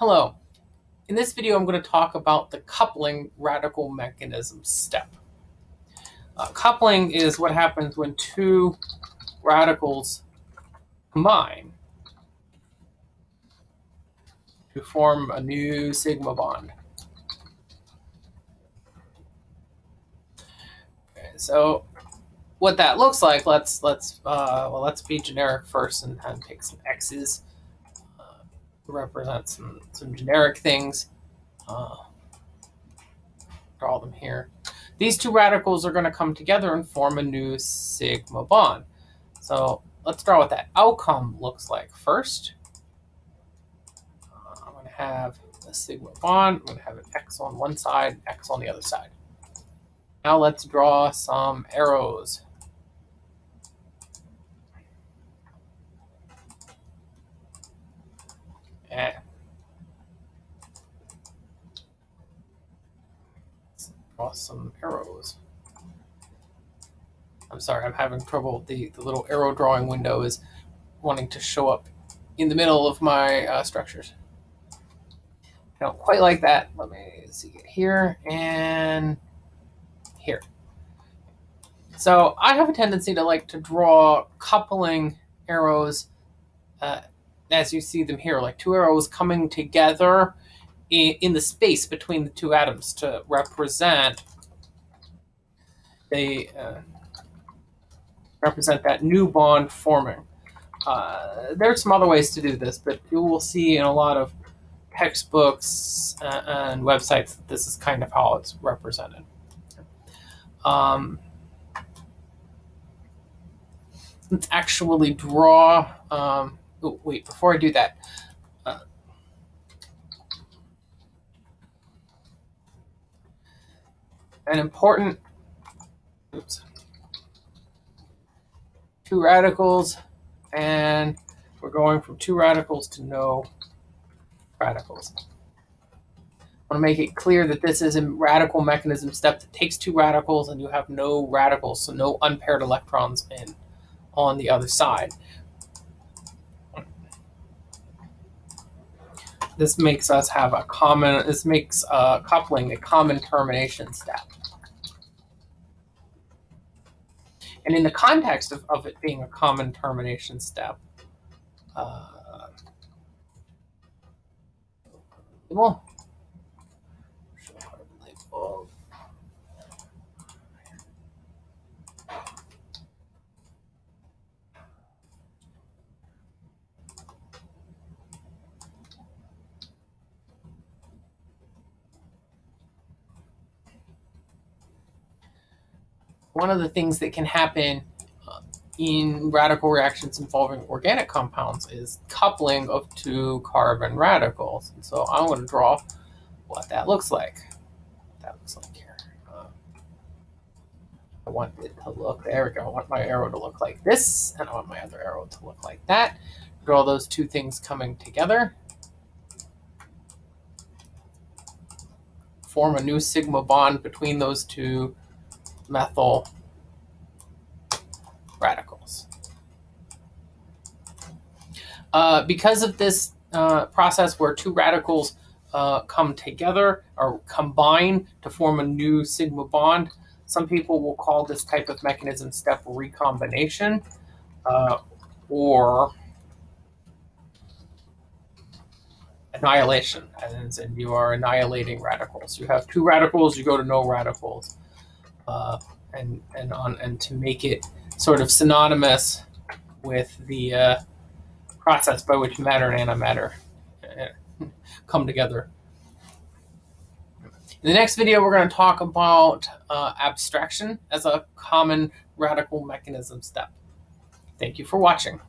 Hello. In this video, I'm going to talk about the coupling radical mechanism step. Uh, coupling is what happens when two radicals combine to form a new sigma bond. Okay, so what that looks like, let's let's uh, well let's be generic first and, and take some x's represent some, some generic things. Uh, draw them here. These two radicals are going to come together and form a new sigma bond. So let's draw what that outcome looks like first. Uh, I'm going to have a sigma bond. I'm going to have an X on one side, X on the other side. Now let's draw some arrows. Draw some arrows. I'm sorry, I'm having trouble. The, the little arrow drawing window is wanting to show up in the middle of my uh, structures. I don't quite like that. Let me see it here and here. So I have a tendency to like to draw coupling arrows uh, as you see them here, like two arrows coming together in, in the space between the two atoms to represent they uh, represent that new bond forming. Uh, there's some other ways to do this, but you will see in a lot of textbooks uh, and websites that this is kind of how it's represented. Um, let's actually draw um, Oh, wait, before I do that, uh, an important, oops, two radicals, and we're going from two radicals to no radicals. I want to make it clear that this is a radical mechanism step that takes two radicals and you have no radicals, so no unpaired electrons in on the other side. This makes us have a common, this makes uh, coupling a common termination step. And in the context of, of it being a common termination step, uh, well, one of the things that can happen uh, in radical reactions involving organic compounds is coupling of two carbon radicals. And so I'm going to draw what that looks like. That looks like here. Uh, I want it to look, there we go. I want my arrow to look like this, and I want my other arrow to look like that. Draw those two things coming together. Form a new sigma bond between those two methyl radicals. Uh, because of this uh, process where two radicals uh, come together or combine to form a new sigma bond, some people will call this type of mechanism step recombination uh, or annihilation, as in you are annihilating radicals. You have two radicals, you go to no radicals uh, and and on and to make it sort of synonymous with the uh, process by which matter and antimatter uh, come together. In the next video, we're going to talk about uh, abstraction as a common radical mechanism step. Thank you for watching.